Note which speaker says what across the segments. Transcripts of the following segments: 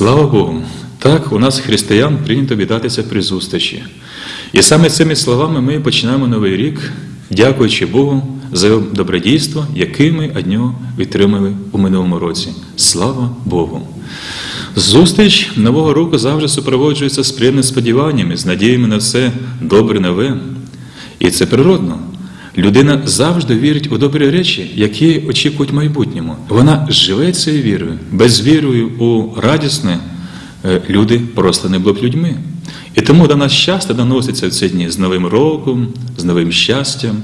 Speaker 1: Слава Богу! Так, у нас християн прийнято вітатися при зустрічі. І саме цими словами ми починаємо новий рік, дякуючи Богу за добродійство, яке ми від нього відтримали у минулому році. Слава Богу! Зустріч нового року завжди супроводжується з приємними сподіваннями, з надіями на все добре нове. І це природно. Людина завжди вірить у добрі речі, які очікують в майбутньому. Вона живе цією вірою. Без вірою у радісне е, люди просто не були б людьми. І тому до нас часто доноситься в ці дні з Новим роком, з новим щастям.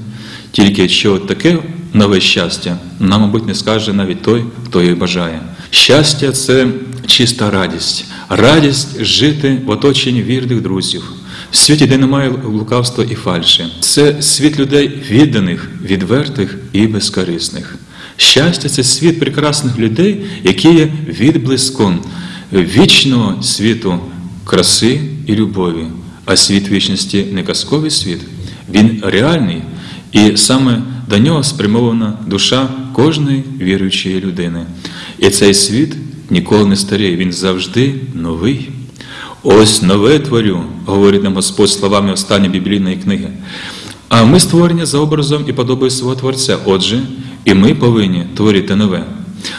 Speaker 1: Тільки що таке нове щастя, нам, мабуть, не скаже навіть той, хто її бажає. Щастя це чиста радість, радість жити в оточенні вірних друзів, в світі, де немає лукавства і фальші. Це світ людей відданих, відвертих і безкорисних. Щастя це світ прекрасних людей, які є відблиском вічного світу краси і любові. А світ вічності не казковий світ, він реальний, і саме до нього спрямована душа кожної віруючої людини. І цей світ ніколи не старіє, він завжди новий. Ось нове творю, говорить нам Господь словами останньої біблійної книги. А ми створені за образом і подобою свого Творця. Отже, і ми повинні творити нове.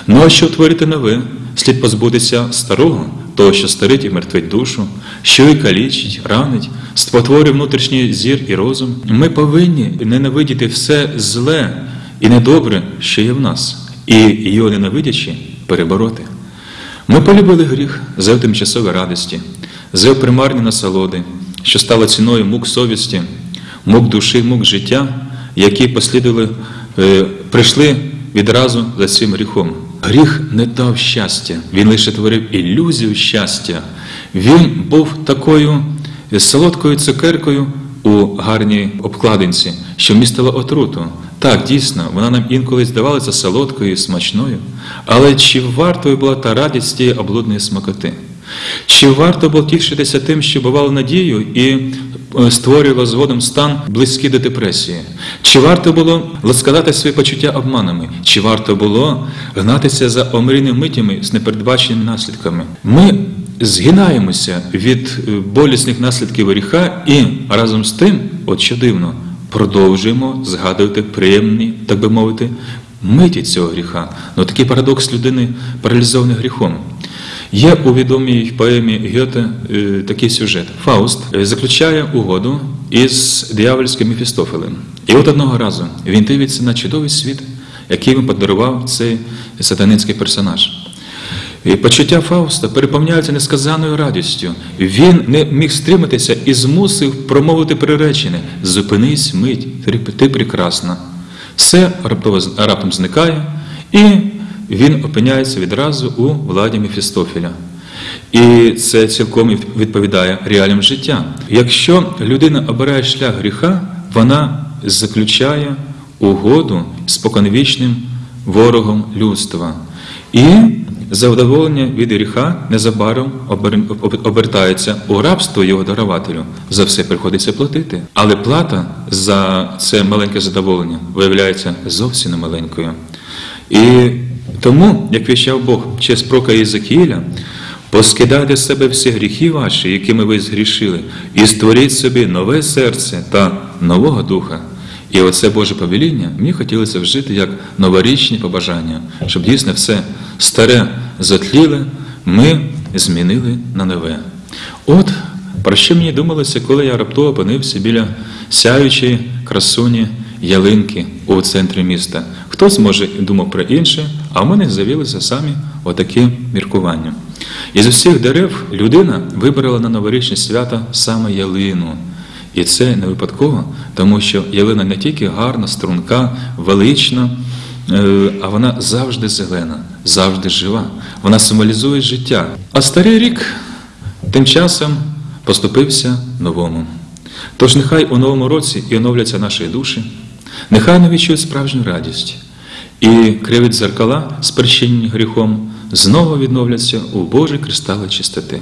Speaker 1: Ну а щоб творити нове, слід позбутися старого, того, що старить і мертвить душу, що і калічить, ранить, спотворює внутрішній зір і розум. Ми повинні ненавидіти все зле і недобре, що є в нас, і його ненавидячи перебороти. Ми полюбили гріх за тимчасові радості, за примарні насолоди, що стало ціною мук совісті, мук душі, мук життя, які послідували, е, прийшли відразу за цим гріхом. Гріх не дав щастя, він лише творив ілюзію щастя. Він був такою солодкою цукеркою у гарній обкладинці, що містила отруту. Так, дійсно, вона нам інколи здавалася солодкою і смачною, але чи вартою була та радість тієї облудної смакоти? Чи варто було тішитися тим, що бувало надію і створювало згодом стан близький до депресії? Чи варто було ласкадати свої почуття обманами? Чи варто було гнатися за омрійними митями з непередбаченими наслідками? Ми згинаємося від болісних наслідків гріха і разом з тим, от що дивно, продовжуємо згадувати приємні, так би мовити, миті цього гріха. Ну такий парадокс людини паралізований гріхом. Є у відомій поемі Гьоте е, такий сюжет. Фауст е, заключає угоду із диявольським Мефістофелем. І от одного разу він дивиться на чудовий світ, який йому подарував цей сатанинський персонаж. І почуття Фауста переповняються несказаною радістю. Він не міг стриматися і змусив промовити приречене Зупинись, мить, ти прекрасна. Все раптом зникає, і він опиняється відразу у владі Мефістофіля. І це цілком відповідає реаліям життя. Якщо людина обирає шлях гріха, вона заключає угоду з споконвічним ворогом людства. І Завдоволення від гріха незабаром обертається у рабство його дарователю. За все приходиться платити. Але плата за це маленьке задоволення виявляється зовсім не маленькою. І тому, як віщав Бог через прока Єзекіля, поскидайте з себе всі гріхи ваші, якими ви згрішили, і створіть собі нове серце та нового духа. І оце Боже повеління мені хотілося вжити як новорічні побажання, щоб дійсно все старе затліле, ми змінили на нове. От про що мені думалося, коли я раптово опинився біля сяючої красуні ялинки у центрі міста. Хтось, може, думав про інше, а в мене з'явилися самі отакі міркування. Із усіх дерев людина вибрала на новорічне свято саме ялину. І це не випадково, тому що ялина не тільки гарна, струнка, велична, е, а вона завжди зелена, завжди жива. Вона символізує життя. А старий рік тим часом поступився новому. Тож нехай у новому році і оновляться наші душі, нехай не відчують справжню радість, і криві зеркала, спричинені гріхом, знову відновляться у Божій кристали чистоти.